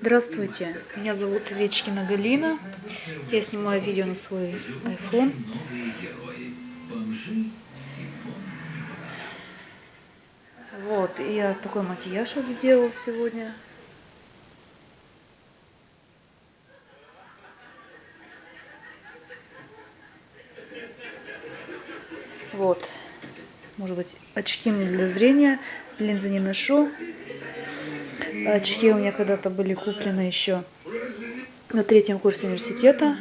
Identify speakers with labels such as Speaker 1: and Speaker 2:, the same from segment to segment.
Speaker 1: Здравствуйте, меня зовут Вечкина Галина. Я снимаю видео на свой iPhone. Вот, и я такой макияж вот сделала сегодня. Вот, может быть, очки мне для зрения, линзы не ношу. Очки у меня когда-то были куплены еще на третьем курсе университета.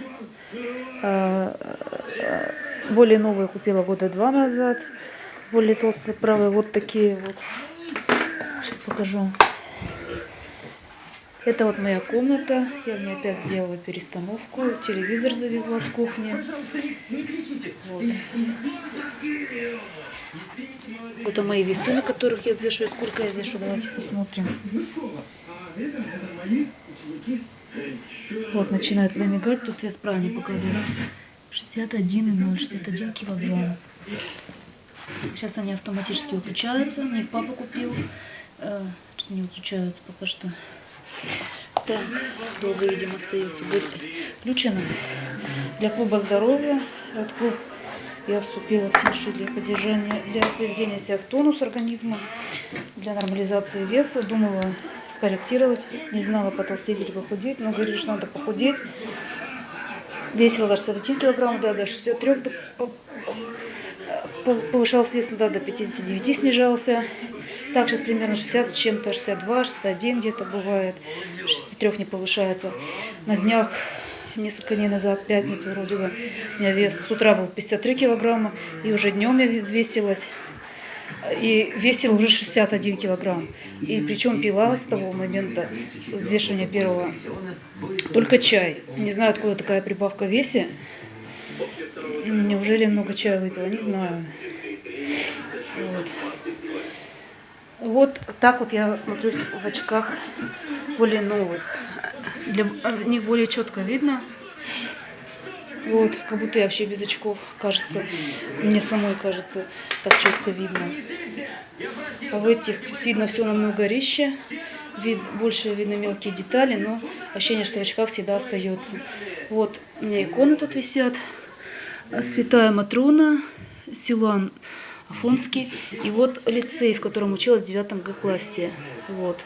Speaker 1: А, а, более новые купила года два назад. Более толстые правые. Вот такие вот. Сейчас покажу. Это вот моя комната. Я мне опять сделала перестановку. Телевизор завезла с кухни. Вот. Это мои весы, на которых я взвешиваю. Сколько я вешу? Давайте посмотрим. Вот, начинает намигать. Тут вес правильно показывает. 61,0, 61 килограмм. Сейчас они автоматически выключаются. Мне их папа купил. Э, не выключаются пока что. Так, долго, видимо, остается. Будет включено. Для клуба здоровья. Этот клуб я вступила в тиши для поддержания, для приведения себя в тонус организма, для нормализации веса. Думала скорректировать, не знала, потолстеть или похудеть, но говорили, что надо похудеть. Весила до 61 килограмм, да, до 63, повышался вес да, до 59 снижался. Так, сейчас примерно 60 с чем-то, 62, 61 где-то бывает, 63 не повышается. На днях несколько дней назад, пятницу вроде бы, у меня вес с утра был 53 килограмма, и уже днем я взвесилась, и весила уже 61 килограмм. И причем пила с того момента взвешивания первого только чай. Не знаю, откуда такая прибавка в весе. Неужели много чая выпила, не знаю. Вот. Вот так вот я смотрюсь в очках более новых для в них более четко видно. Вот, как будто я вообще без очков, кажется, мне самой кажется, так четко видно. А в этих видно все намного резче, вид, больше видно мелкие детали, но ощущение, что в очках всегда остается. Вот, у меня иконы тут висят. Святая Матрона, Силуан Афонский. И вот лицей, в котором училась в девятом Г классе. Вот.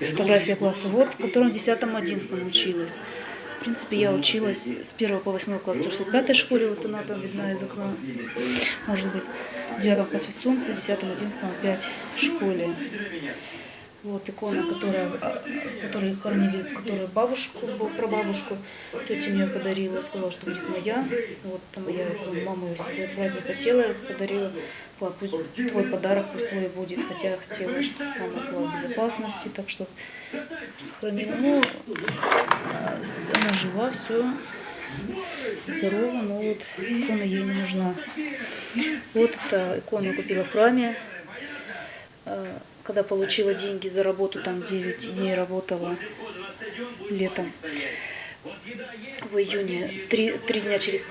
Speaker 1: Фотография класса, вот, в котором в 10-11 училась. В принципе, я училась с 1 по 8 класс в 65 школе, вот она там видна из окна, может быть, в 9 классе солнце, в 10-11 опять в школе. Вот икона, которая, которая хоронили, с которой бабушку, прабабушку, тетя мне подарила, сказала, что будет моя. Вот моя икона, мама ее себе брать не хотела, подарила. Сказала, пусть твой подарок, пусть твой будет, хотя я хотела, чтобы мама была в безопасности, так что сохранила. Ну, она жива, все здорова, но вот икона ей не нужна. Вот эта икона купила в храме когда получила деньги за работу, там 9 дней работала летом, в июне, три, три дня через три